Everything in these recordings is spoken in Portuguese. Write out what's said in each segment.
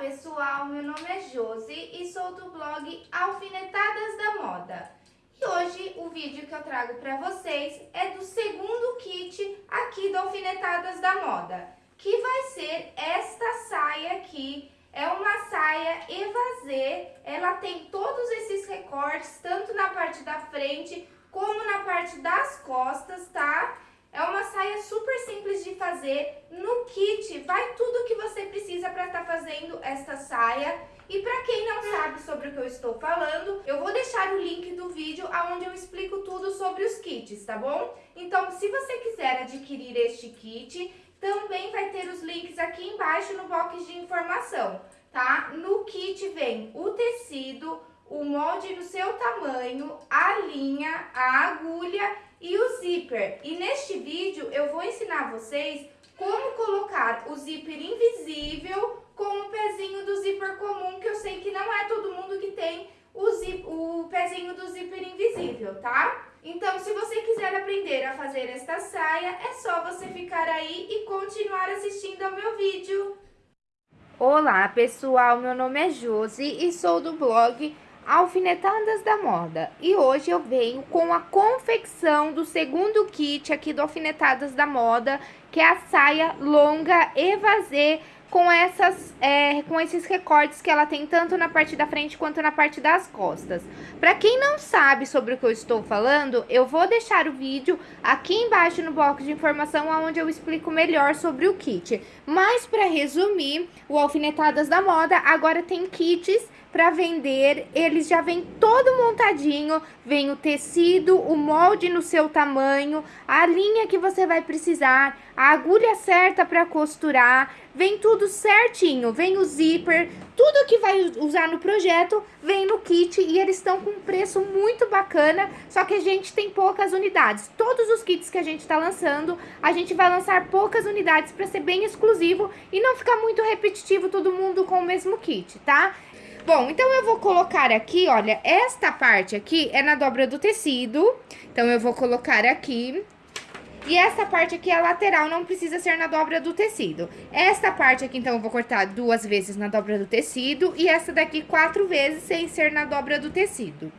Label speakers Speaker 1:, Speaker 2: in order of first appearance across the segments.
Speaker 1: pessoal, meu nome é Josi e sou do blog Alfinetadas da Moda. E hoje o vídeo que eu trago para vocês é do segundo kit aqui do Alfinetadas da Moda, que vai ser esta saia aqui. É uma saia evasê, ela tem todos esses recortes, tanto na parte da frente como na parte das costas, tá? É uma saia super simples de fazer. No kit vai tudo que você precisa para estar tá fazendo esta saia. E para quem não sabe sobre o que eu estou falando, eu vou deixar o link do vídeo onde eu explico tudo sobre os kits, tá bom? Então, se você quiser adquirir este kit, também vai ter os links aqui embaixo no box de informação, tá? No kit vem o tecido, o molde no seu tamanho, a linha, a agulha e o zíper. E neste vídeo eu vou ensinar vocês como colocar o zíper invisível com o pezinho do zíper comum, que eu sei que não é todo mundo que tem o, zip, o pezinho do zíper invisível, tá? Então, se você quiser aprender a fazer esta saia, é só você ficar aí e continuar assistindo ao meu vídeo. Olá, pessoal! Meu nome é Josi e sou do blog Alfinetadas da Moda. E hoje eu venho com a confecção do segundo kit aqui do Alfinetadas da Moda, que é a saia longa evasê com, essas, é, com esses recortes que ela tem tanto na parte da frente quanto na parte das costas. Para quem não sabe sobre o que eu estou falando, eu vou deixar o vídeo aqui embaixo no box de informação onde eu explico melhor sobre o kit. Mas para resumir, o Alfinetadas da Moda agora tem kits para vender, eles já vem todo montadinho, vem o tecido, o molde no seu tamanho, a linha que você vai precisar, a agulha certa para costurar, vem tudo certinho, vem o zíper, tudo que vai usar no projeto vem no kit e eles estão com um preço muito bacana, só que a gente tem poucas unidades. Todos os kits que a gente está lançando, a gente vai lançar poucas unidades para ser bem exclusivo e não ficar muito repetitivo todo mundo com o mesmo kit, tá? Bom, então eu vou colocar aqui, olha, esta parte aqui é na dobra do tecido. Então, eu vou colocar aqui. E essa parte aqui é a lateral, não precisa ser na dobra do tecido. Esta parte aqui, então, eu vou cortar duas vezes na dobra do tecido. E essa daqui quatro vezes sem ser na dobra do tecido.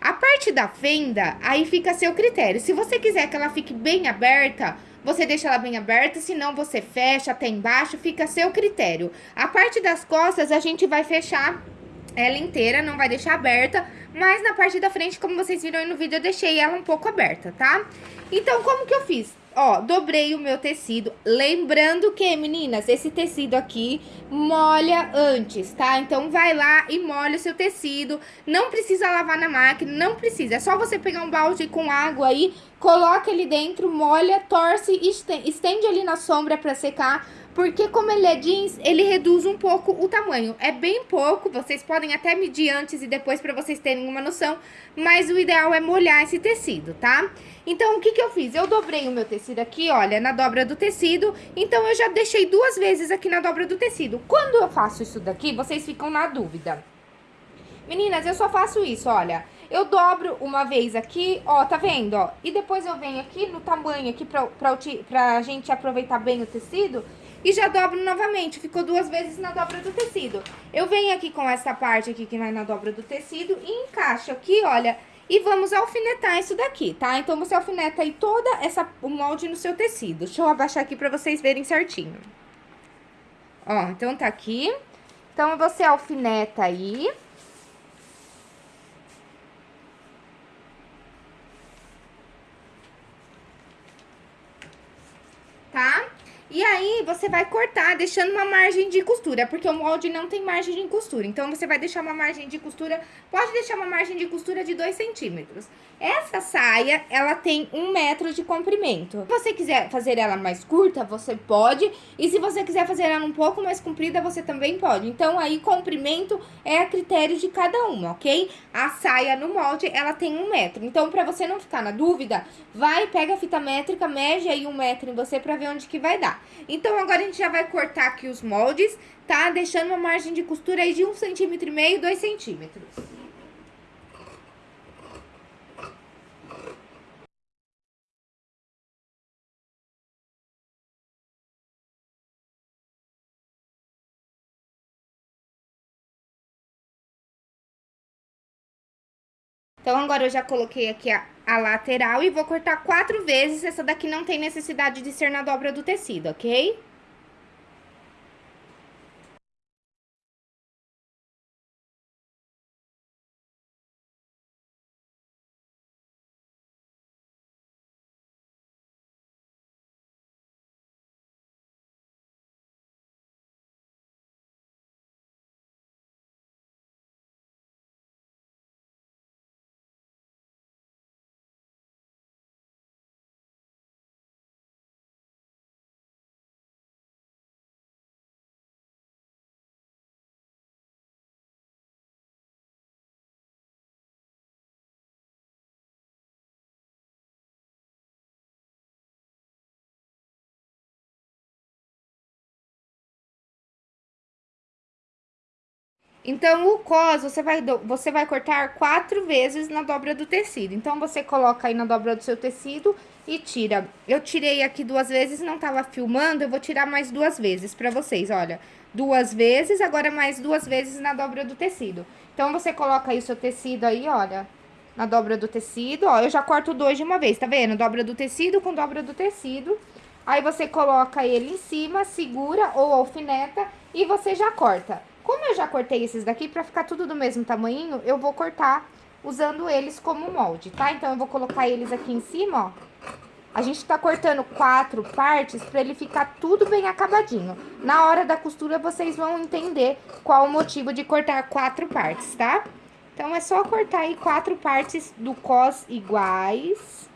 Speaker 1: A parte da fenda, aí fica a seu critério. Se você quiser que ela fique bem aberta, você deixa ela bem aberta, senão você fecha até embaixo, fica a seu critério. A parte das costas, a gente vai fechar ela inteira, não vai deixar aberta, mas na parte da frente, como vocês viram aí no vídeo, eu deixei ela um pouco aberta, tá? Então, como que eu fiz? Ó, dobrei o meu tecido, lembrando que, meninas, esse tecido aqui molha antes, tá? Então, vai lá e molha o seu tecido, não precisa lavar na máquina, não precisa, é só você pegar um balde com água aí, coloca ele dentro, molha, torce estende ali na sombra pra secar, porque como ele é jeans, ele reduz um pouco o tamanho. É bem pouco, vocês podem até medir antes e depois para vocês terem uma noção, mas o ideal é molhar esse tecido, tá? Então, o que que eu fiz? Eu dobrei o meu tecido aqui, olha, na dobra do tecido, então eu já deixei duas vezes aqui na dobra do tecido. Quando eu faço isso daqui, vocês ficam na dúvida. Meninas, eu só faço isso, olha. Eu dobro uma vez aqui, ó, tá vendo, ó? E depois eu venho aqui no tamanho aqui pra, pra, pra gente aproveitar bem o tecido e já dobro novamente, ficou duas vezes na dobra do tecido. Eu venho aqui com essa parte aqui que vai na dobra do tecido e encaixo aqui, olha, e vamos alfinetar isso daqui, tá? Então, você alfineta aí toda essa, o molde no seu tecido. Deixa eu abaixar aqui pra vocês verem certinho. Ó, então tá aqui. Então, você alfineta aí. Tá? E aí, você vai cortar deixando uma margem de costura, porque o molde não tem margem de costura. Então, você vai deixar uma margem de costura, pode deixar uma margem de costura de 2 centímetros. Essa saia, ela tem um metro de comprimento. Se você quiser fazer ela mais curta, você pode. E se você quiser fazer ela um pouco mais comprida, você também pode. Então, aí, comprimento é a critério de cada uma, ok? A saia no molde, ela tem um metro. Então, pra você não ficar na dúvida, vai, pega a fita métrica, mede aí um metro em você pra ver onde que vai dar. Então, agora a gente já vai cortar aqui os moldes, tá? Deixando uma margem de costura aí de um centímetro e meio, dois centímetros. Então, agora eu já coloquei aqui a, a lateral e vou cortar quatro vezes. Essa daqui não tem necessidade de ser na dobra do tecido, ok? Então, o cos, você vai, você vai cortar quatro vezes na dobra do tecido. Então, você coloca aí na dobra do seu tecido e tira. Eu tirei aqui duas vezes, não tava filmando, eu vou tirar mais duas vezes pra vocês, olha. Duas vezes, agora mais duas vezes na dobra do tecido. Então, você coloca aí o seu tecido aí, olha, na dobra do tecido, ó. Eu já corto dois de uma vez, tá vendo? Dobra do tecido com dobra do tecido. Aí, você coloca ele em cima, segura ou alfineta e você já corta. Como eu já cortei esses daqui, pra ficar tudo do mesmo tamanho, eu vou cortar usando eles como molde, tá? Então, eu vou colocar eles aqui em cima, ó. A gente tá cortando quatro partes pra ele ficar tudo bem acabadinho. Na hora da costura, vocês vão entender qual o motivo de cortar quatro partes, tá? Então, é só cortar aí quatro partes do cos iguais.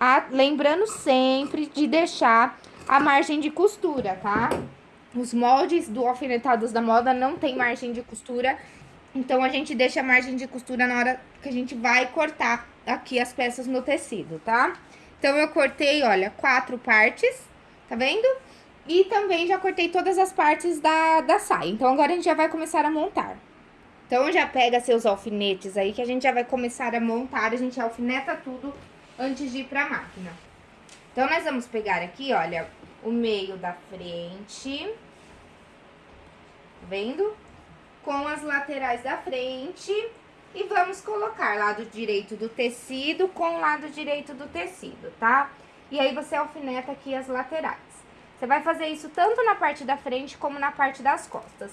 Speaker 1: Ah, lembrando sempre de deixar a margem de costura, tá? Os moldes do Alfinetados da Moda não tem margem de costura, então a gente deixa a margem de costura na hora que a gente vai cortar aqui as peças no tecido, tá? Então, eu cortei, olha, quatro partes, tá vendo? E também já cortei todas as partes da, da saia. Então, agora a gente já vai começar a montar. Então, já pega seus alfinetes aí, que a gente já vai começar a montar. A gente alfineta tudo antes de ir pra máquina. Então, nós vamos pegar aqui, olha, o meio da frente vendo? Com as laterais da frente e vamos colocar lado direito do tecido com lado direito do tecido, tá? E aí, você alfineta aqui as laterais. Você vai fazer isso tanto na parte da frente como na parte das costas.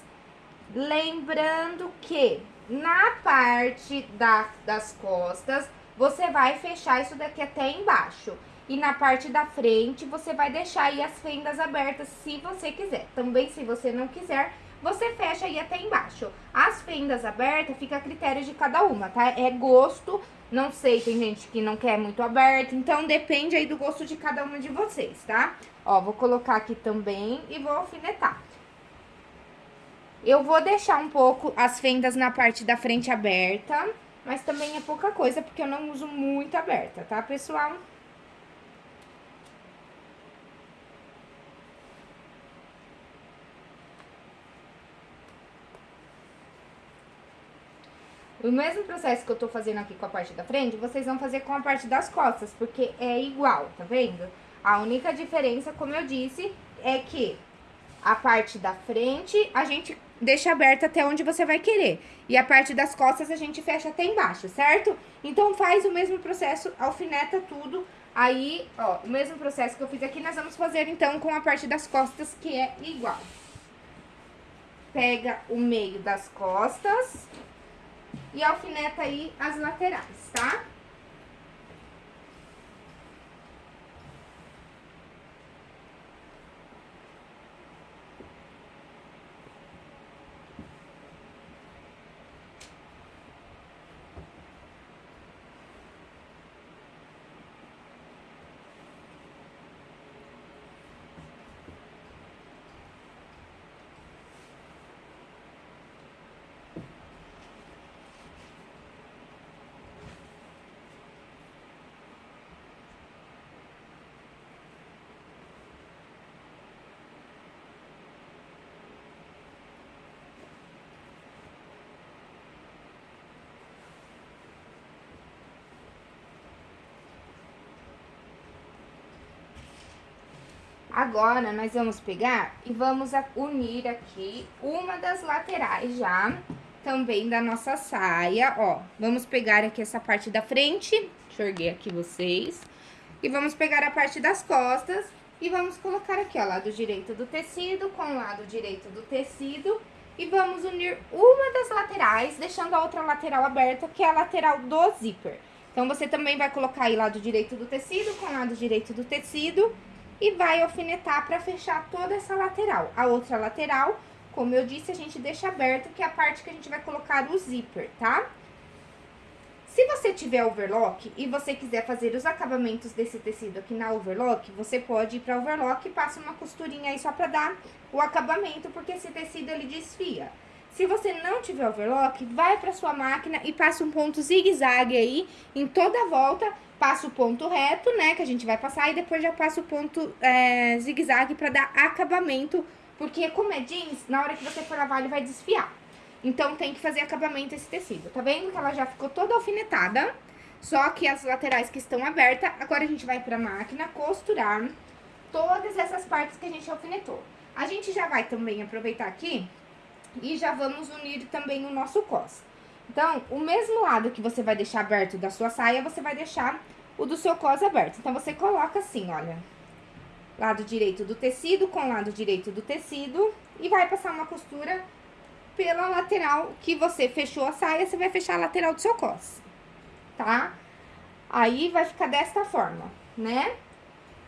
Speaker 1: Lembrando que na parte da, das costas, você vai fechar isso daqui até embaixo. E na parte da frente, você vai deixar aí as fendas abertas se você quiser. Também, se você não quiser, você fecha aí até embaixo. As fendas abertas fica a critério de cada uma, tá? É gosto, não sei, tem gente que não quer muito aberto, então depende aí do gosto de cada uma de vocês, tá? Ó, vou colocar aqui também e vou alfinetar. Eu vou deixar um pouco as fendas na parte da frente aberta, mas também é pouca coisa, porque eu não uso muito aberta, tá, pessoal? O mesmo processo que eu tô fazendo aqui com a parte da frente, vocês vão fazer com a parte das costas, porque é igual, tá vendo? A única diferença, como eu disse, é que a parte da frente a gente deixa aberta até onde você vai querer. E a parte das costas a gente fecha até embaixo, certo? Então, faz o mesmo processo, alfineta tudo. Aí, ó, o mesmo processo que eu fiz aqui, nós vamos fazer, então, com a parte das costas, que é igual. Pega o meio das costas e alfineta aí as laterais, tá? Agora, nós vamos pegar e vamos unir aqui uma das laterais já. também da nossa saia, ó. Vamos pegar aqui essa parte da frente, enxerguei aqui vocês. E vamos pegar a parte das costas e vamos colocar aqui, ó, lado direito do tecido com o lado direito do tecido. E vamos unir uma das laterais, deixando a outra lateral aberta, que é a lateral do zíper. Então, você também vai colocar aí lado direito do tecido com lado direito do tecido e vai alfinetar para fechar toda essa lateral. A outra lateral, como eu disse, a gente deixa aberto, que é a parte que a gente vai colocar o zíper, tá? Se você tiver overlock e você quiser fazer os acabamentos desse tecido aqui na overlock, você pode ir pra overlock e passa uma costurinha aí só pra dar o acabamento, porque esse tecido ele desfia. Se você não tiver overlock, vai para sua máquina e passa um ponto zigue-zague aí em toda a volta. Passa o ponto reto, né, que a gente vai passar, e depois já passa o ponto é, zigue-zague para dar acabamento, porque como é jeans, na hora que você for lavar ele vai desfiar. Então, tem que fazer acabamento esse tecido. Tá vendo que ela já ficou toda alfinetada? Só que as laterais que estão abertas, agora a gente vai pra máquina costurar todas essas partes que a gente alfinetou. A gente já vai também aproveitar aqui e já vamos unir também o nosso cos. Então, o mesmo lado que você vai deixar aberto da sua saia, você vai deixar o do seu cos aberto. Então, você coloca assim, olha, lado direito do tecido com lado direito do tecido e vai passar uma costura pela lateral que você fechou a saia, você vai fechar a lateral do seu cos, tá? Aí, vai ficar desta forma, né?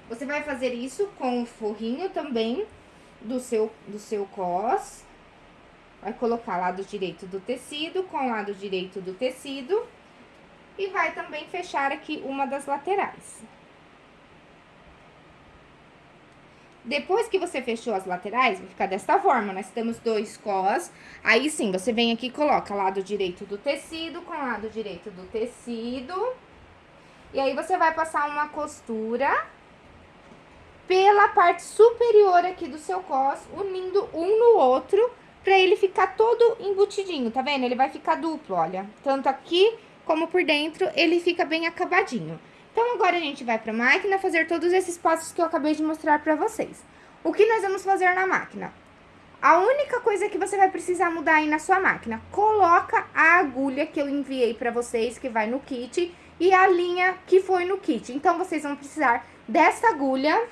Speaker 1: Você vai fazer isso com o forrinho também do seu, do seu cos. Vai colocar lado direito do tecido com lado direito do tecido. E vai também fechar aqui uma das laterais. Depois que você fechou as laterais, vai ficar desta forma. Nós temos dois cos. Aí sim, você vem aqui e coloca lado direito do tecido com lado direito do tecido. E aí, você vai passar uma costura pela parte superior aqui do seu cos, unindo um no outro pra ele ficar todo embutidinho, tá vendo? Ele vai ficar duplo, olha. Tanto aqui como por dentro, ele fica bem acabadinho. Então, agora a gente vai pra máquina fazer todos esses passos que eu acabei de mostrar pra vocês. O que nós vamos fazer na máquina? A única coisa que você vai precisar mudar aí na sua máquina, coloca a agulha que eu enviei pra vocês, que vai no kit, e a linha que foi no kit. Então, vocês vão precisar dessa agulha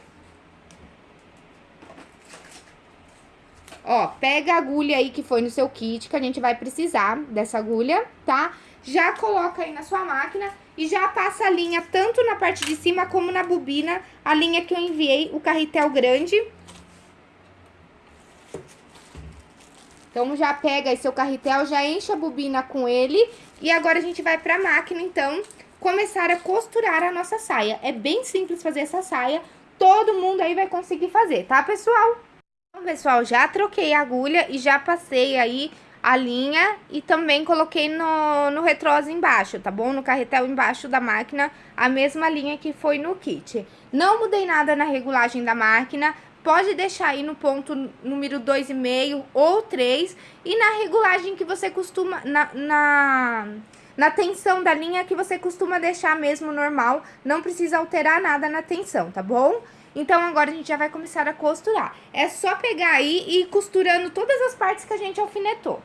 Speaker 1: Ó, pega a agulha aí que foi no seu kit, que a gente vai precisar dessa agulha, tá? Já coloca aí na sua máquina e já passa a linha tanto na parte de cima como na bobina, a linha que eu enviei, o carretel grande. Então, já pega aí seu carretel, já enche a bobina com ele e agora a gente vai pra máquina, então, começar a costurar a nossa saia. É bem simples fazer essa saia, todo mundo aí vai conseguir fazer, tá, pessoal? Então, pessoal, já troquei a agulha e já passei aí a linha e também coloquei no, no retrosa embaixo, tá bom? No carretel embaixo da máquina, a mesma linha que foi no kit. Não mudei nada na regulagem da máquina, pode deixar aí no ponto número 2,5 ou 3 e na regulagem que você costuma, na, na, na tensão da linha que você costuma deixar mesmo normal, não precisa alterar nada na tensão, tá bom? Então, agora a gente já vai começar a costurar. É só pegar aí e ir costurando todas as partes que a gente alfinetou.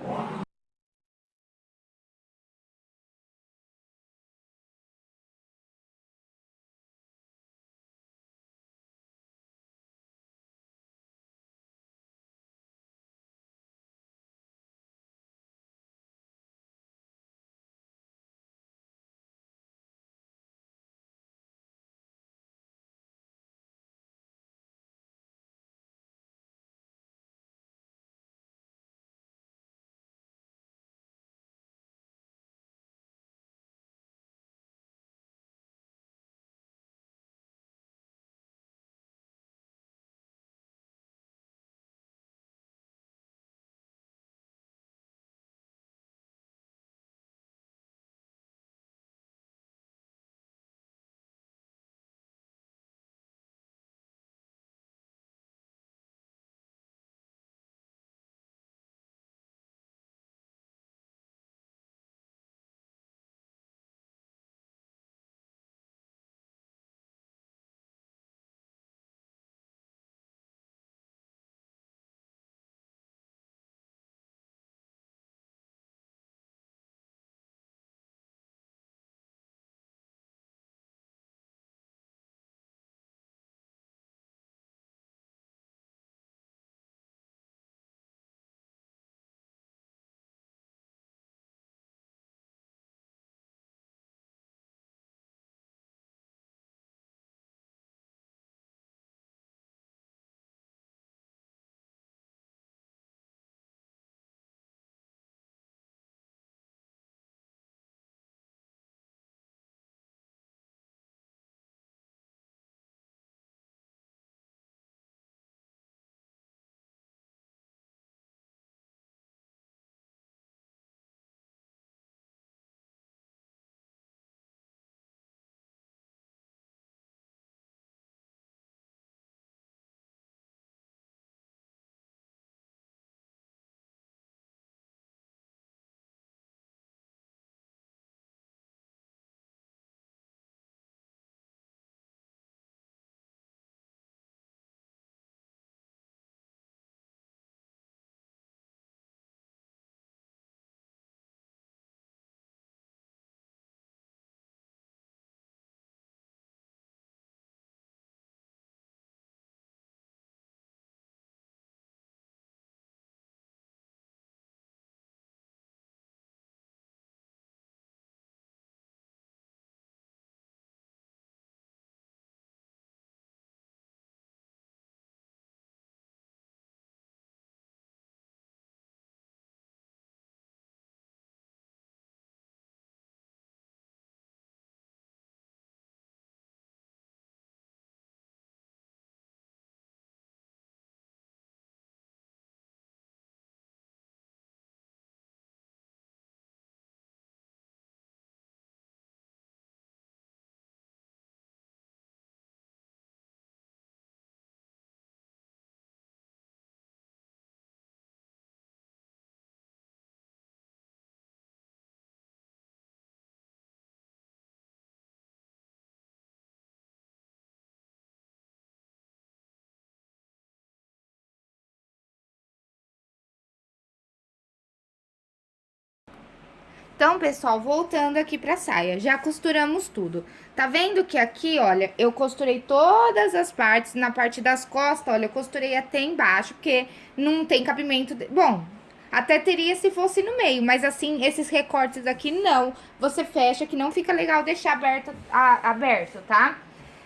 Speaker 1: Então, pessoal, voltando aqui pra saia, já costuramos tudo. Tá vendo que aqui, olha, eu costurei todas as partes, na parte das costas, olha, eu costurei até embaixo, porque não tem cabimento... De... Bom, até teria se fosse no meio, mas assim, esses recortes aqui não. Você fecha, que não fica legal deixar aberto, a, aberto, tá?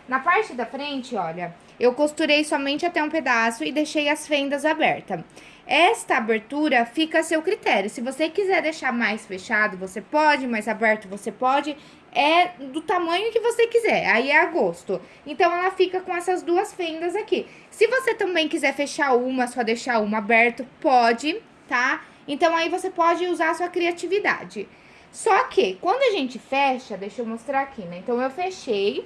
Speaker 1: Na parte da frente, olha, eu costurei somente até um pedaço e deixei as fendas abertas. Esta abertura fica a seu critério. Se você quiser deixar mais fechado, você pode, mais aberto você pode. É do tamanho que você quiser, aí é a gosto. Então, ela fica com essas duas fendas aqui. Se você também quiser fechar uma, só deixar uma aberto, pode, tá? Então, aí você pode usar a sua criatividade. Só que, quando a gente fecha, deixa eu mostrar aqui, né? Então, eu fechei,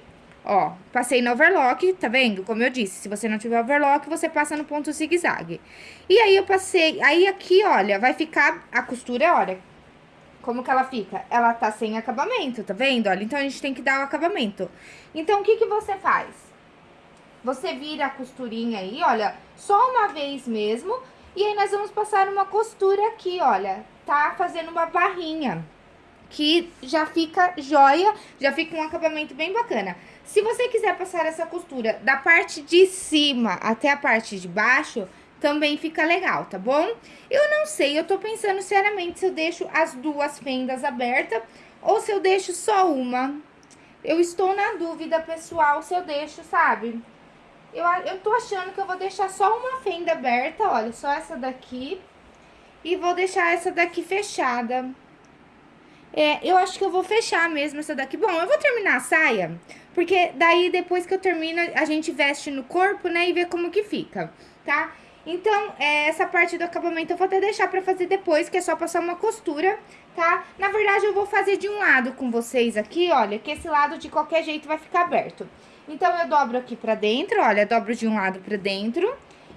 Speaker 1: Ó, passei no overlock, tá vendo? Como eu disse, se você não tiver overlock, você passa no ponto zigue-zague. E aí, eu passei... Aí, aqui, olha, vai ficar a costura, olha, como que ela fica? Ela tá sem acabamento, tá vendo? Olha, então, a gente tem que dar o acabamento. Então, o que que você faz? Você vira a costurinha aí, olha, só uma vez mesmo. E aí, nós vamos passar uma costura aqui, olha, tá fazendo uma barrinha. Que já fica joia, já fica um acabamento bem bacana. Se você quiser passar essa costura da parte de cima até a parte de baixo, também fica legal, tá bom? Eu não sei, eu tô pensando seriamente se eu deixo as duas fendas abertas ou se eu deixo só uma. Eu estou na dúvida, pessoal, se eu deixo, sabe? Eu, eu tô achando que eu vou deixar só uma fenda aberta, olha, só essa daqui. E vou deixar essa daqui fechada. É, eu acho que eu vou fechar mesmo essa daqui. Bom, eu vou terminar a saia, porque daí depois que eu termino, a gente veste no corpo, né, e vê como que fica, tá? Então, é, essa parte do acabamento eu vou até deixar pra fazer depois, que é só passar uma costura, tá? Na verdade, eu vou fazer de um lado com vocês aqui, olha, que esse lado de qualquer jeito vai ficar aberto. Então, eu dobro aqui pra dentro, olha, dobro de um lado pra dentro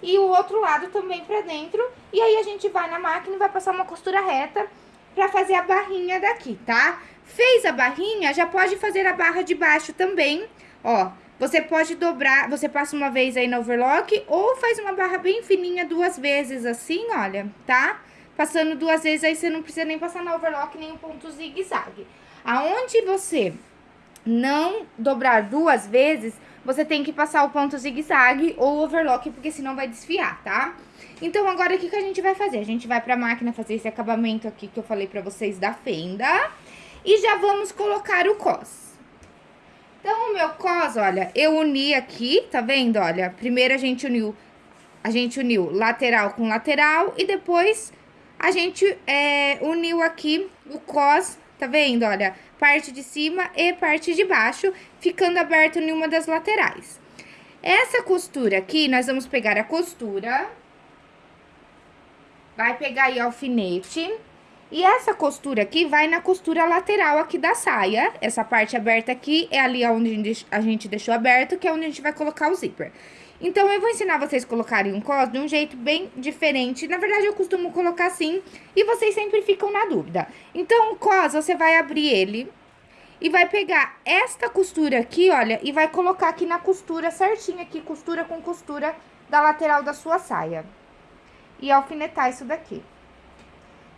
Speaker 1: e o outro lado também pra dentro. E aí, a gente vai na máquina e vai passar uma costura reta pra fazer a barrinha daqui, tá? Fez a barrinha, já pode fazer a barra de baixo também, ó. Você pode dobrar, você passa uma vez aí no overlock ou faz uma barra bem fininha duas vezes assim, olha, tá? Passando duas vezes, aí você não precisa nem passar no overlock nem um ponto zigue-zague. Aonde você não dobrar duas vezes, você tem que passar o ponto zigue-zague ou overlock, porque senão vai desfiar, tá? Então, agora, o que, que a gente vai fazer? A gente vai pra máquina fazer esse acabamento aqui que eu falei pra vocês da fenda. E já vamos colocar o cos. Então, o meu cos, olha, eu uni aqui, tá vendo? Olha, primeiro a gente uniu, a gente uniu lateral com lateral e depois a gente é, uniu aqui o cos, tá vendo? Olha, parte de cima e parte de baixo, ficando aberto em uma das laterais. Essa costura aqui, nós vamos pegar a costura, vai pegar aí alfinete, e essa costura aqui vai na costura lateral aqui da saia. Essa parte aberta aqui é ali onde a gente deixou aberto, que é onde a gente vai colocar o zíper. Então, eu vou ensinar vocês a colocarem um cos de um jeito bem diferente. Na verdade, eu costumo colocar assim e vocês sempre ficam na dúvida. Então, o cos, você vai abrir ele e vai pegar esta costura aqui, olha, e vai colocar aqui na costura certinha aqui, costura com costura da lateral da sua saia. E alfinetar isso daqui.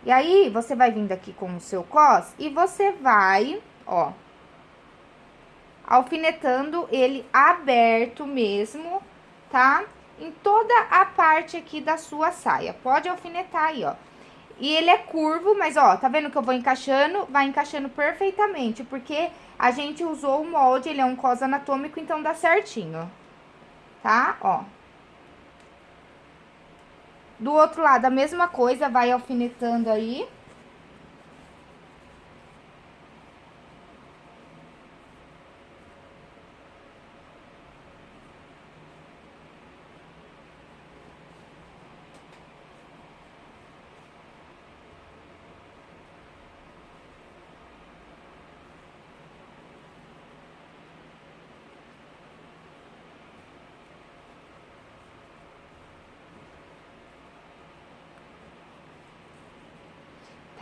Speaker 1: E aí, você vai vindo aqui com o seu cos e você vai, ó, alfinetando ele aberto mesmo, tá? Em toda a parte aqui da sua saia. Pode alfinetar aí, ó. E ele é curvo, mas ó, tá vendo que eu vou encaixando? Vai encaixando perfeitamente, porque a gente usou o molde, ele é um cos anatômico, então dá certinho. Tá? Ó. Do outro lado, a mesma coisa, vai alfinetando aí.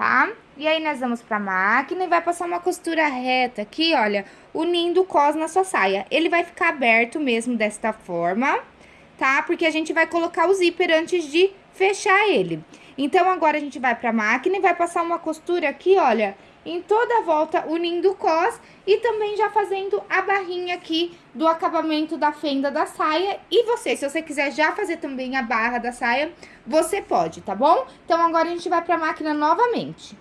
Speaker 1: Tá? E aí, nós vamos pra máquina e vai passar uma costura reta aqui, olha, unindo o cos na sua saia. Ele vai ficar aberto mesmo desta forma, tá? Porque a gente vai colocar o zíper antes de fechar ele. Então, agora a gente vai pra máquina e vai passar uma costura aqui, olha, em toda a volta unindo cós e também já fazendo a barrinha aqui do acabamento da fenda da saia. E você, se você quiser já fazer também a barra da saia, você pode, tá bom? Então, agora a gente vai pra máquina novamente.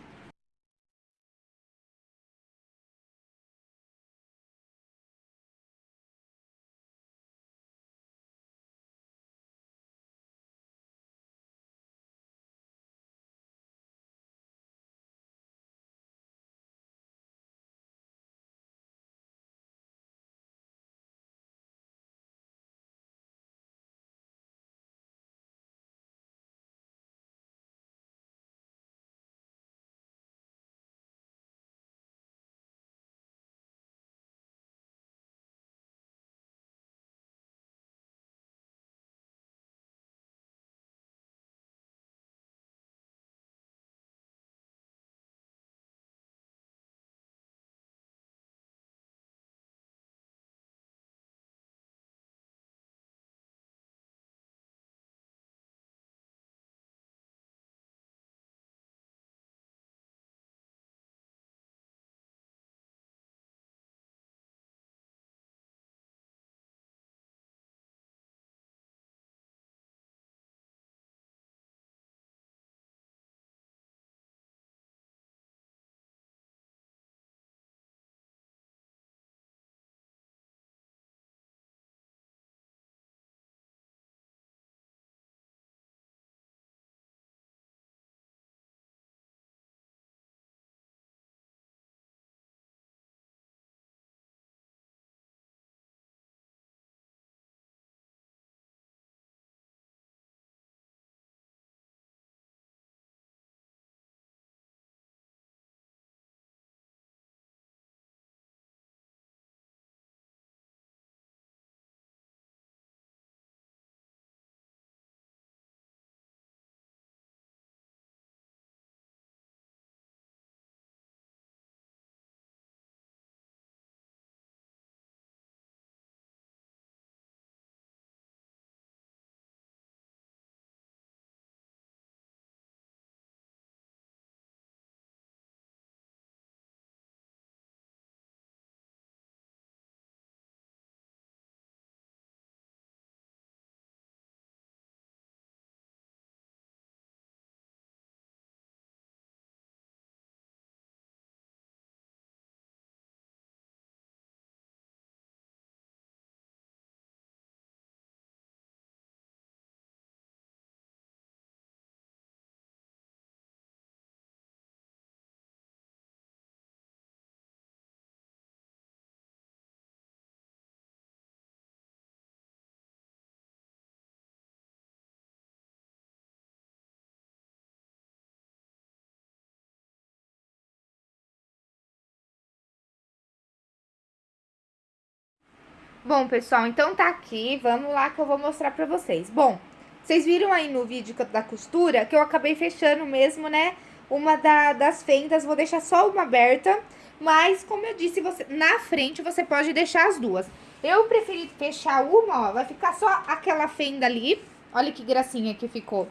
Speaker 1: Bom, pessoal, então tá aqui, vamos lá que eu vou mostrar pra vocês. Bom, vocês viram aí no vídeo da costura que eu acabei fechando mesmo, né, uma da, das fendas, vou deixar só uma aberta, mas como eu disse, você, na frente você pode deixar as duas. Eu preferi fechar uma, ó, vai ficar só aquela fenda ali, olha que gracinha que ficou,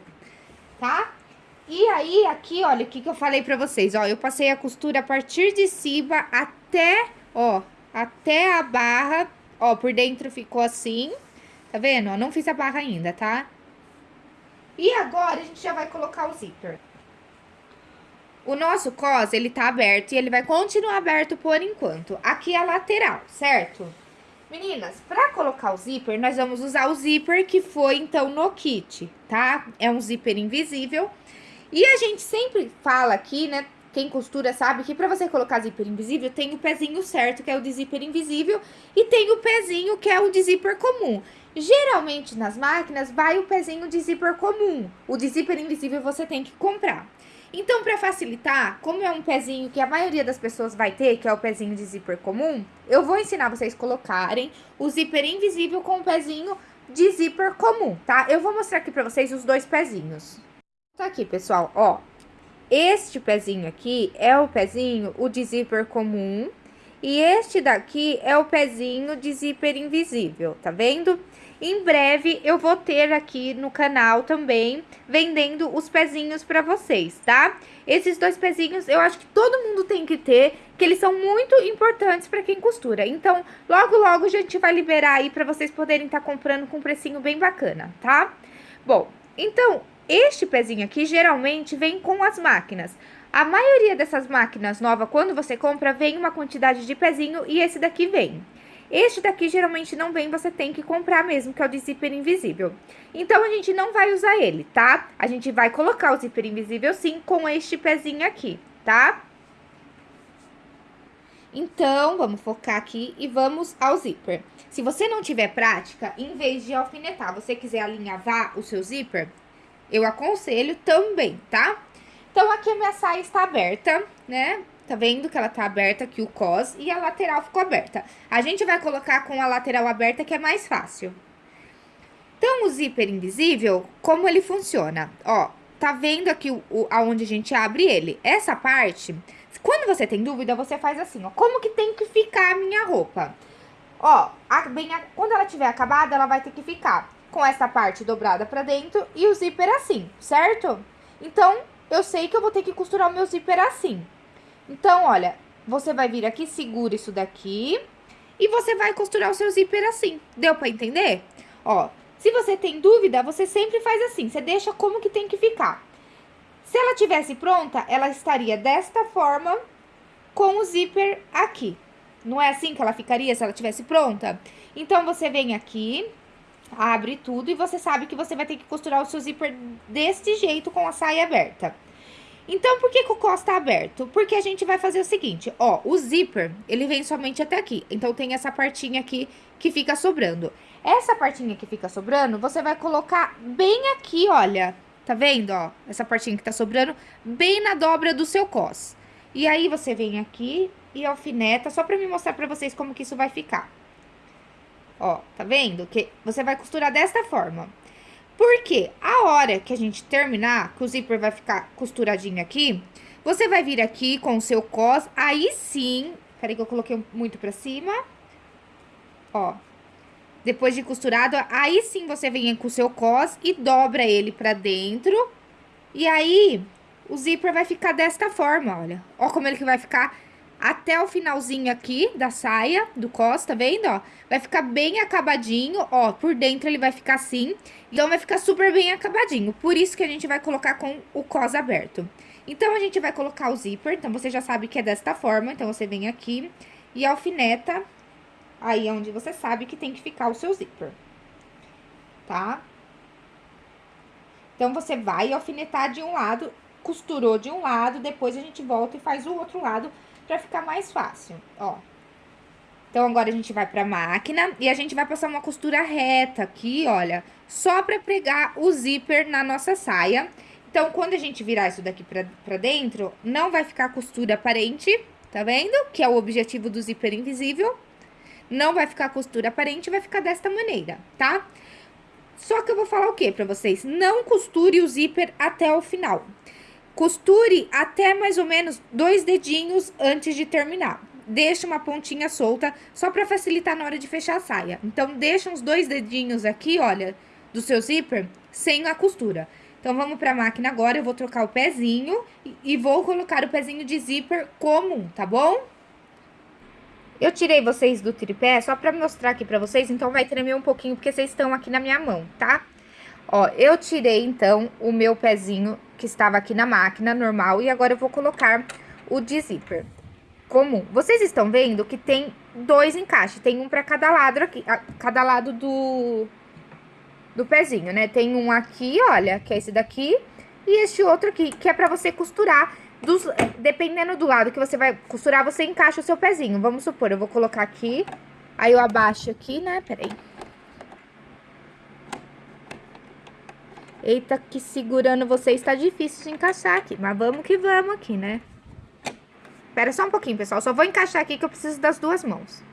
Speaker 1: tá? E aí, aqui, olha, o que que eu falei pra vocês, ó, eu passei a costura a partir de cima até, ó, até a barra Ó, por dentro ficou assim. Tá vendo? Ó, não fiz a barra ainda, tá? E agora, a gente já vai colocar o zíper. O nosso cos, ele tá aberto e ele vai continuar aberto por enquanto. Aqui é a lateral, certo? Meninas, pra colocar o zíper, nós vamos usar o zíper que foi, então, no kit, tá? É um zíper invisível. E a gente sempre fala aqui, né, quem costura sabe que para você colocar zíper invisível, tem o pezinho certo, que é o de zíper invisível, e tem o pezinho, que é o de zíper comum. Geralmente, nas máquinas, vai o pezinho de zíper comum. O de zíper invisível você tem que comprar. Então, para facilitar, como é um pezinho que a maioria das pessoas vai ter, que é o pezinho de zíper comum, eu vou ensinar vocês colocarem o zíper invisível com o pezinho de zíper comum, tá? Eu vou mostrar aqui pra vocês os dois pezinhos. Tá aqui, pessoal, ó. Este pezinho aqui é o pezinho, o de zíper comum. E este daqui é o pezinho de zíper invisível, tá vendo? Em breve eu vou ter aqui no canal também vendendo os pezinhos para vocês, tá? Esses dois pezinhos eu acho que todo mundo tem que ter, que eles são muito importantes para quem costura. Então, logo logo a gente vai liberar aí para vocês poderem estar tá comprando com um precinho bem bacana, tá? Bom, então, este pezinho aqui geralmente vem com as máquinas. A maioria dessas máquinas novas, quando você compra, vem uma quantidade de pezinho e esse daqui vem. Este daqui geralmente não vem, você tem que comprar mesmo, que é o de zíper invisível. Então, a gente não vai usar ele, tá? A gente vai colocar o zíper invisível sim com este pezinho aqui, tá? Então, vamos focar aqui e vamos ao zíper. Se você não tiver prática, em vez de alfinetar, você quiser alinhavar o seu zíper, eu aconselho também, tá? Então, aqui a minha saia está aberta, né? Tá vendo que ela tá aberta aqui o cos e a lateral ficou aberta. A gente vai colocar com a lateral aberta que é mais fácil. Então, o zíper invisível, como ele funciona? Ó, tá vendo aqui o, o, aonde a gente abre ele? Essa parte, quando você tem dúvida, você faz assim, ó. Como que tem que ficar a minha roupa? Ó, a, bem, a, quando ela tiver acabada, ela vai ter que ficar com essa parte dobrada pra dentro e o zíper assim, certo? Então, eu sei que eu vou ter que costurar o meu zíper assim. Então, olha, você vai vir aqui, segura isso daqui e você vai costurar o seu zíper assim. Deu pra entender? Ó, se você tem dúvida, você sempre faz assim, você deixa como que tem que ficar. Se ela tivesse pronta, ela estaria desta forma com o zíper aqui. Não é assim que ela ficaria se ela tivesse pronta? Então, você vem aqui, abre tudo e você sabe que você vai ter que costurar o seu zíper deste jeito com a saia aberta. Então, por que, que o cos tá aberto? Porque a gente vai fazer o seguinte, ó, o zíper, ele vem somente até aqui. Então, tem essa partinha aqui que fica sobrando. Essa partinha que fica sobrando, você vai colocar bem aqui, olha, tá vendo, ó? Essa partinha que tá sobrando, bem na dobra do seu cos. E aí, você vem aqui e alfineta, só pra me mostrar pra vocês como que isso vai ficar. Ó, tá vendo? Que você vai costurar desta forma. Porque a hora que a gente terminar, que o zíper vai ficar costuradinho aqui, você vai vir aqui com o seu cos, aí sim... Peraí que eu coloquei muito pra cima. Ó. Depois de costurado, aí sim você vem com o seu cos e dobra ele pra dentro. E aí, o zíper vai ficar desta forma, olha. Ó como ele que vai ficar até o finalzinho aqui da saia, do cos, tá vendo, ó? Vai ficar bem acabadinho, ó, por dentro ele vai ficar assim, então vai ficar super bem acabadinho. Por isso que a gente vai colocar com o cos aberto. Então, a gente vai colocar o zíper, então você já sabe que é desta forma, então você vem aqui e alfineta aí onde você sabe que tem que ficar o seu zíper, tá? Então, você vai alfinetar de um lado, costurou de um lado, depois a gente volta e faz o outro lado pra ficar mais fácil, ó. Então, agora a gente vai pra máquina e a gente vai passar uma costura reta aqui, olha, só pra pregar o zíper na nossa saia. Então, quando a gente virar isso daqui pra, pra dentro, não vai ficar costura aparente, tá vendo? Que é o objetivo do zíper invisível. Não vai ficar costura aparente, vai ficar desta maneira, tá? Só que eu vou falar o que pra vocês? Não costure o zíper até o final. Costure até mais ou menos dois dedinhos antes de terminar. Deixa uma pontinha solta, só para facilitar na hora de fechar a saia. Então, deixa uns dois dedinhos aqui, olha, do seu zíper, sem a costura. Então, vamos para a máquina agora, eu vou trocar o pezinho e, e vou colocar o pezinho de zíper comum, tá bom? Eu tirei vocês do tripé só para mostrar aqui para vocês, então vai tremer um pouquinho, porque vocês estão aqui na minha mão, tá? Ó, eu tirei, então, o meu pezinho que estava aqui na máquina, normal, e agora eu vou colocar o de zíper comum. Vocês estão vendo que tem dois encaixes, tem um para cada lado aqui, cada lado do, do pezinho, né? Tem um aqui, olha, que é esse daqui, e este outro aqui, que é para você costurar, dos, dependendo do lado que você vai costurar, você encaixa o seu pezinho. Vamos supor, eu vou colocar aqui, aí eu abaixo aqui, né? Peraí. Eita, que segurando você está difícil de encaixar aqui. Mas vamos que vamos aqui, né? Espera só um pouquinho, pessoal. Só vou encaixar aqui que eu preciso das duas mãos.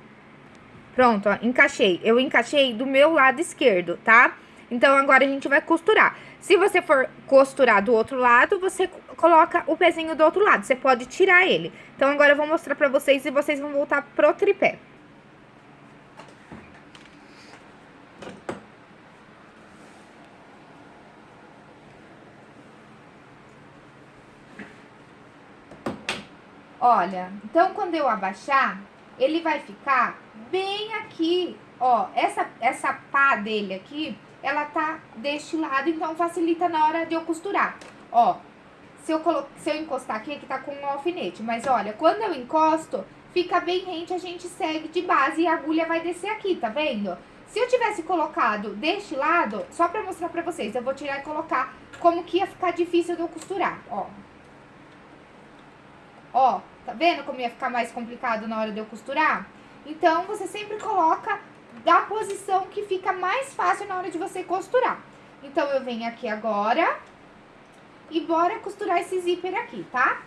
Speaker 1: Pronto, ó, encaixei. Eu encaixei do meu lado esquerdo, tá? Então, agora a gente vai costurar. Se você for costurar do outro lado, você coloca o pezinho do outro lado. Você pode tirar ele. Então, agora eu vou mostrar pra vocês e vocês vão voltar pro tripé. Olha, então quando eu abaixar, ele vai ficar bem aqui, ó. Essa, essa pá dele aqui, ela tá deste lado, então facilita na hora de eu costurar. Ó, se eu, colo... se eu encostar aqui, aqui tá com um alfinete. Mas olha, quando eu encosto, fica bem rente, a gente segue de base e a agulha vai descer aqui, tá vendo? Se eu tivesse colocado deste lado, só pra mostrar pra vocês, eu vou tirar e colocar como que ia ficar difícil de eu costurar, ó. Ó, tá vendo como ia ficar mais complicado na hora de eu costurar? Então, você sempre coloca da posição que fica mais fácil na hora de você costurar. Então, eu venho aqui agora e bora costurar esse zíper aqui, tá?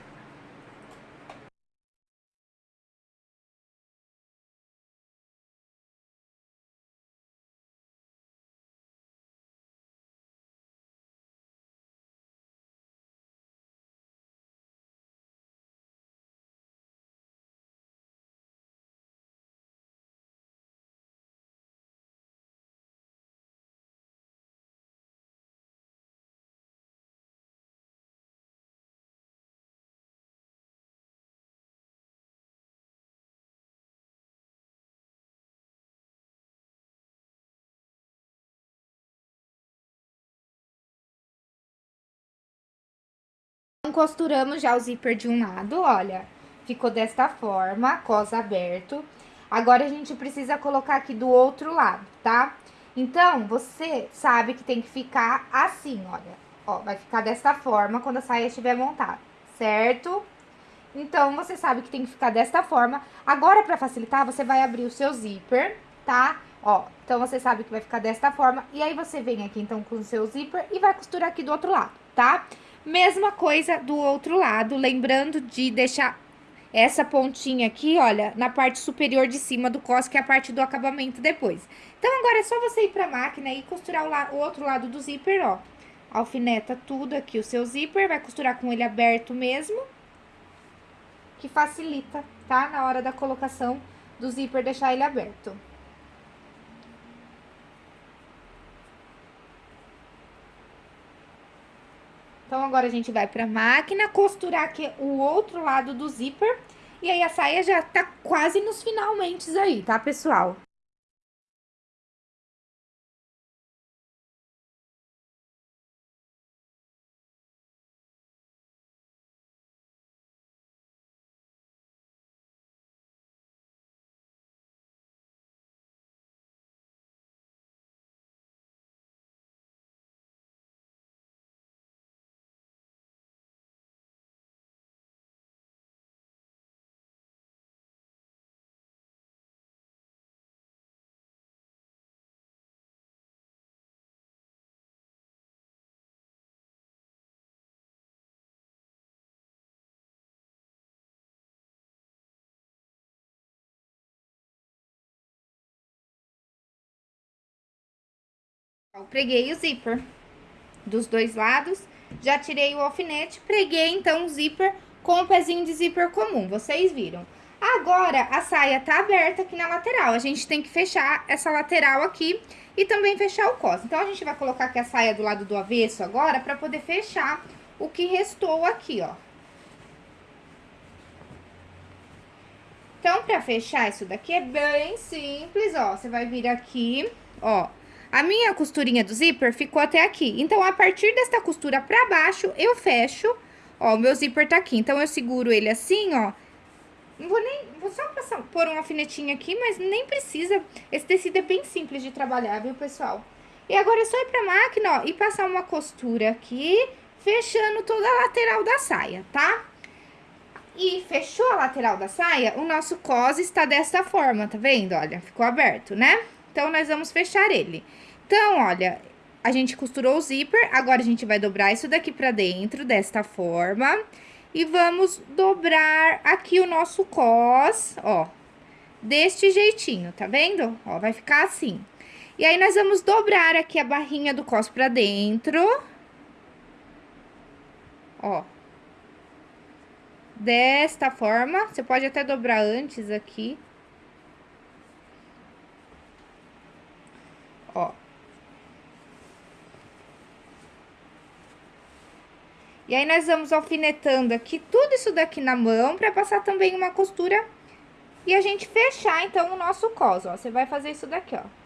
Speaker 1: Costuramos já o zíper de um lado, olha. Ficou desta forma, cos aberto. Agora, a gente precisa colocar aqui do outro lado, tá? Então, você sabe que tem que ficar assim, olha. Ó, vai ficar desta forma quando a saia estiver montada, certo? Então, você sabe que tem que ficar desta forma. Agora, pra facilitar, você vai abrir o seu zíper, tá? Ó, então você sabe que vai ficar desta forma. E aí, você vem aqui, então, com o seu zíper e vai costurar aqui do outro lado, tá? Mesma coisa do outro lado, lembrando de deixar essa pontinha aqui, olha, na parte superior de cima do cos, que é a parte do acabamento depois. Então, agora é só você ir pra máquina e costurar o, o outro lado do zíper, ó. Alfineta tudo aqui o seu zíper, vai costurar com ele aberto mesmo, que facilita, tá? Na hora da colocação do zíper, deixar ele aberto. Então, agora a gente vai pra máquina, costurar aqui o outro lado do zíper. E aí, a saia já tá quase nos finalmente aí, tá, pessoal? Eu preguei o zíper dos dois lados, já tirei o alfinete, preguei então o zíper com o pezinho de zíper comum, vocês viram. Agora, a saia tá aberta aqui na lateral, a gente tem que fechar essa lateral aqui e também fechar o cos. Então, a gente vai colocar aqui a saia do lado do avesso agora pra poder fechar o que restou aqui, ó. Então, pra fechar isso daqui é bem simples, ó, você vai vir aqui, ó, a minha costurinha do zíper ficou até aqui. Então, a partir desta costura pra baixo, eu fecho. Ó, o meu zíper tá aqui. Então, eu seguro ele assim, ó. Não vou nem... Vou só passar, pôr um alfinetinho aqui, mas nem precisa. Esse tecido é bem simples de trabalhar, viu, pessoal? E agora é só ir pra máquina, ó, e passar uma costura aqui, fechando toda a lateral da saia, tá? E fechou a lateral da saia, o nosso cos está desta forma, tá vendo? Olha, ficou aberto, né? Então, nós vamos fechar ele. Então, olha, a gente costurou o zíper, agora a gente vai dobrar isso daqui pra dentro, desta forma. E vamos dobrar aqui o nosso cos, ó, deste jeitinho, tá vendo? Ó, vai ficar assim. E aí, nós vamos dobrar aqui a barrinha do cos pra dentro, Ó. Desta forma, você pode até dobrar antes aqui. Ó. E aí, nós vamos alfinetando aqui tudo isso daqui na mão, pra passar também uma costura e a gente fechar, então, o nosso cos, ó. Você vai fazer isso daqui, ó.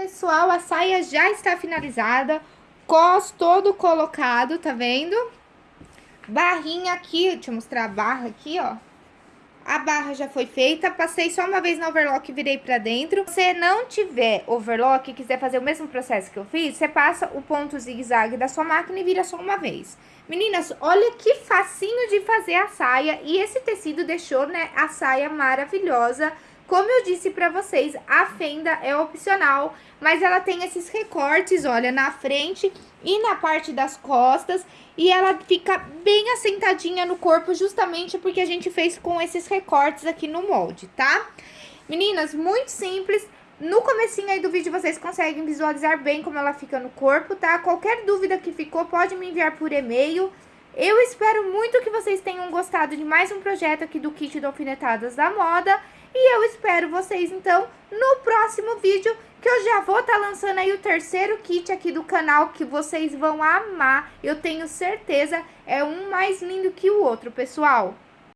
Speaker 1: Pessoal, a saia já está finalizada, cos todo colocado, tá vendo? Barrinha aqui, deixa eu mostrar a barra aqui, ó. A barra já foi feita, passei só uma vez no overlock e virei pra dentro. Se não tiver overlock e quiser fazer o mesmo processo que eu fiz, você passa o ponto zigue-zague da sua máquina e vira só uma vez. Meninas, olha que facinho de fazer a saia e esse tecido deixou, né, a saia maravilhosa. Como eu disse pra vocês, a fenda é opcional, mas ela tem esses recortes, olha, na frente e na parte das costas. E ela fica bem assentadinha no corpo, justamente porque a gente fez com esses recortes aqui no molde, tá? Meninas, muito simples. No comecinho aí do vídeo vocês conseguem visualizar bem como ela fica no corpo, tá? Qualquer dúvida que ficou, pode me enviar por e-mail. Eu espero muito que vocês tenham gostado de mais um projeto aqui do Kit de Alfinetadas da Moda. E eu espero vocês, então, no próximo vídeo, que eu já vou estar tá lançando aí o terceiro kit aqui do canal, que vocês vão amar. Eu tenho certeza, é um mais lindo que o outro, pessoal.